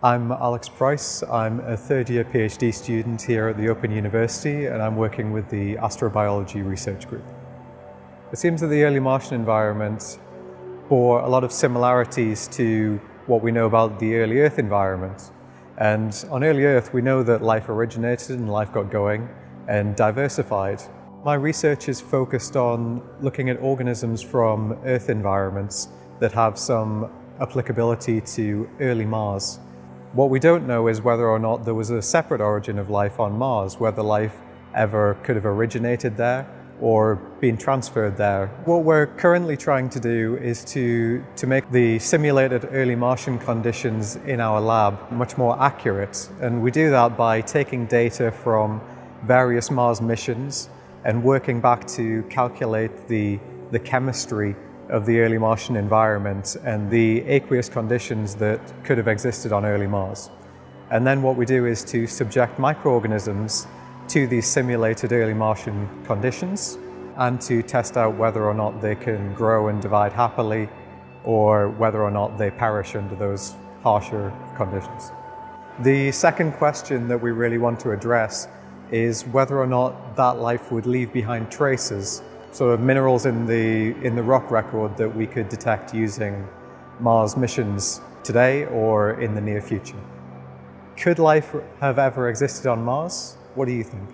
I'm Alex Price. I'm a third year PhD student here at the Open University and I'm working with the Astrobiology Research Group. It seems that the early Martian environment bore a lot of similarities to what we know about the early Earth environment. And on early Earth, we know that life originated and life got going and diversified. My research is focused on looking at organisms from Earth environments that have some applicability to early Mars. What we don't know is whether or not there was a separate origin of life on Mars, whether life ever could have originated there or been transferred there. What we're currently trying to do is to, to make the simulated early Martian conditions in our lab much more accurate. And we do that by taking data from various Mars missions and working back to calculate the, the chemistry of the early Martian environment and the aqueous conditions that could have existed on early Mars. And then what we do is to subject microorganisms to these simulated early Martian conditions and to test out whether or not they can grow and divide happily or whether or not they perish under those harsher conditions. The second question that we really want to address is whether or not that life would leave behind traces sort of minerals in the, in the rock record that we could detect using Mars missions today or in the near future. Could life have ever existed on Mars? What do you think?